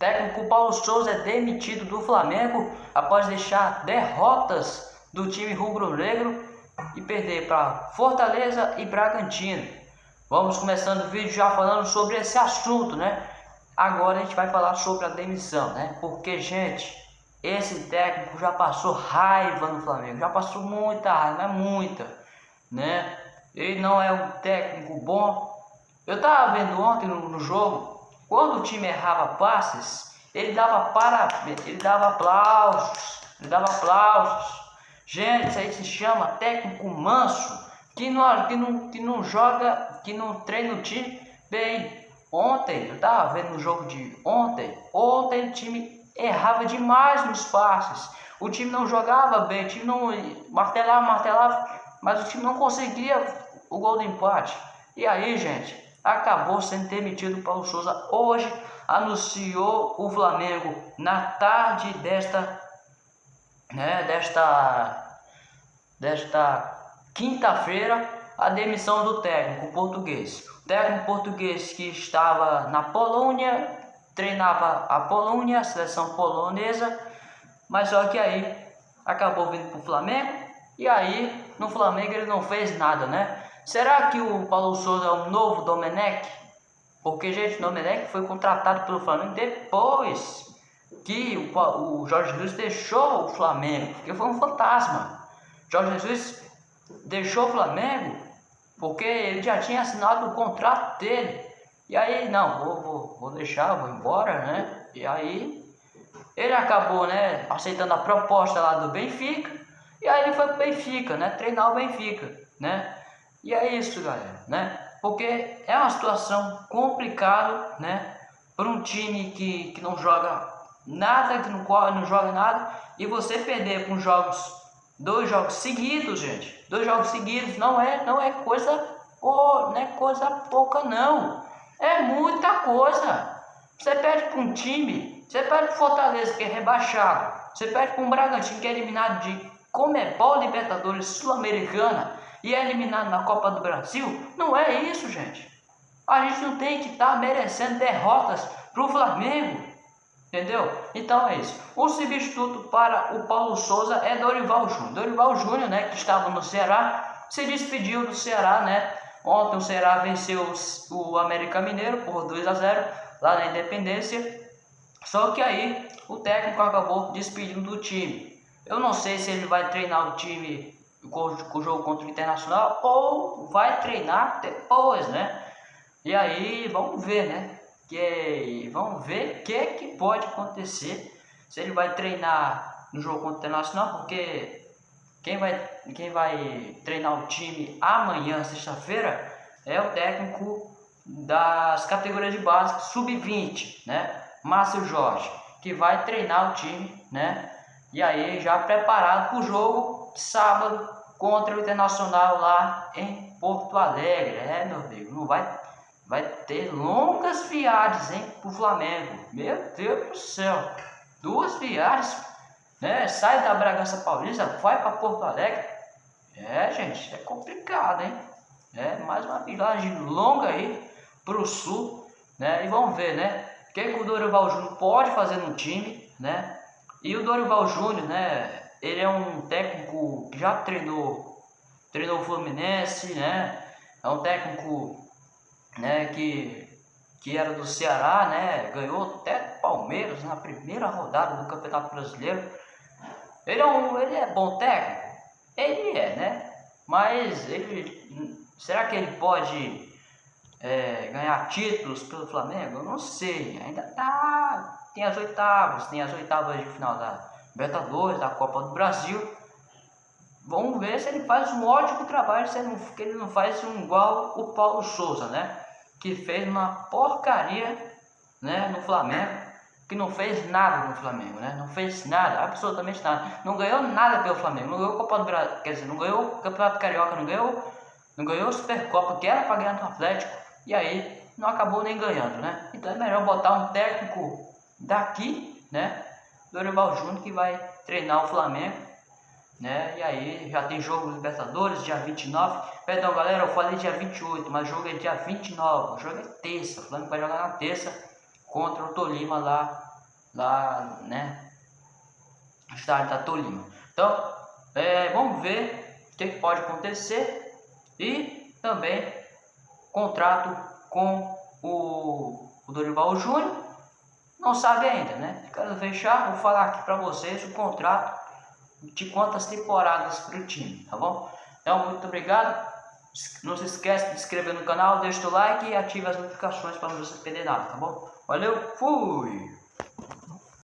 técnico Paulo Souza é demitido do Flamengo após deixar derrotas do time rubro-negro e perder para Fortaleza e Bragantino. Vamos começando o vídeo já falando sobre esse assunto, né? Agora a gente vai falar sobre a demissão, né? Porque, gente, esse técnico já passou raiva no Flamengo, já passou muita raiva, muita, né? Ele não é um técnico bom. Eu tava vendo ontem no, no jogo, quando o time errava passes, ele dava parabéns, ele dava aplausos, ele dava aplausos. Gente, isso aí se chama técnico manso, que não, que não, que não joga, que não treina o time bem. Ontem, eu tava vendo no jogo de ontem, ontem o time errava demais nos passes. O time não jogava bem, o time não martelava, martelava, mas o time não conseguia o gol do empate. E aí, gente, acabou sendo demitido Paulo Souza. Hoje anunciou o Flamengo na tarde desta, né, desta, desta quinta-feira a demissão do técnico português. O técnico português que estava na Polônia, treinava a Polônia, a seleção polonesa, mas só que aí acabou vindo para o Flamengo e aí no Flamengo ele não fez nada, né? Será que o Paulo Souza é o novo Domenech? Porque, gente, o Domenech foi contratado pelo Flamengo depois que o, o Jorge Jesus deixou o Flamengo, porque foi um fantasma. Jorge Jesus deixou o Flamengo porque ele já tinha assinado o contrato dele. E aí, não, vou, vou, vou deixar, vou embora, né? E aí, ele acabou, né, aceitando a proposta lá do Benfica. E aí ele foi pro Benfica, né? Treinar o Benfica, né? E é isso, galera, né? Porque é uma situação complicada, né? Para um time que, que não joga nada, que não não joga nada, e você perder com jogos Dois jogos seguidos, gente. Dois jogos seguidos não é, não é coisa, oh, não é coisa pouca não. É muita coisa. Você perde para um time, você perde para Fortaleza que é rebaixado, você perde para um Bragantino que é eliminado de Comebol Libertadores Sul-Americana e é eliminado na Copa do Brasil. Não é isso, gente. A gente não tem que estar tá merecendo derrotas para o Flamengo. Entendeu? Então é isso. O substituto para o Paulo Souza é Dorival Júnior. Dorival Júnior, né, que estava no Ceará, se despediu do Ceará, né? Ontem o Ceará venceu o América Mineiro por 2 a 0 lá na Independência. Só que aí o técnico acabou despedindo do time. Eu não sei se ele vai treinar o time com, o jogo contra o Internacional ou vai treinar depois, né? E aí vamos ver, né? que vamos ver o que, que pode acontecer se ele vai treinar no jogo contra o Internacional, porque quem vai, quem vai treinar o time amanhã, sexta-feira, é o técnico das categorias de base sub-20, né? Márcio Jorge, que vai treinar o time, né? E aí já preparado para o jogo sábado contra o Internacional lá em Porto Alegre. É, meu amigo, não vai vai ter longas viagens, hein, pro Flamengo. Meu Deus do céu. Duas viagens, né? Sai da Bragança Paulista, vai para Porto Alegre. É, gente, é complicado, hein? É mais uma viagem longa aí pro sul, né? E vamos ver, né? O que, que o Dorival Júnior pode fazer no time, né? E o Dorival Júnior, né? Ele é um técnico que já treinou, treinou o Fluminense, né? É um técnico né, que, que era do Ceará, né, ganhou até Palmeiras na primeira rodada do Campeonato Brasileiro. Ele é, um, ele é bom técnico? Ele é, né? Mas ele, será que ele pode é, ganhar títulos pelo Flamengo? Eu não sei, ainda tá. Tem as oitavas, tem as oitavas de final da Libertadores, da Copa do Brasil. Vamos ver se ele faz um ótimo trabalho, se ele não, que ele não faz um igual o Paulo Souza, né? Que fez uma porcaria né, no Flamengo, que não fez nada no Flamengo, né? Não fez nada, absolutamente nada. Não ganhou nada pelo Flamengo, não ganhou Copa do Brasil, quer dizer, não ganhou o Campeonato Carioca, não ganhou, não ganhou Supercopa, que era para ganhar no Atlético, e aí não acabou nem ganhando, né? Então é melhor botar um técnico daqui, né? Dorival Júnior que vai treinar o Flamengo né? E aí já tem jogo Libertadores, dia 29. Perdão, galera, eu falei dia 28, mas o jogo é dia 29. O jogo é terça. O Flamengo vai jogar na terça contra o Tolima lá lá, né? No estádio da Tolima. Então, é, vamos ver o que, que pode acontecer e também contrato com o, o Dorival Júnior. Não sabe ainda, né? Quero fechar, vou falar aqui para vocês o contrato de quantas temporadas para o time, tá bom? Então, muito obrigado. Não se esqueça de se inscrever no canal, deixa o like e ative as notificações para não se perder nada, tá bom? Valeu, fui!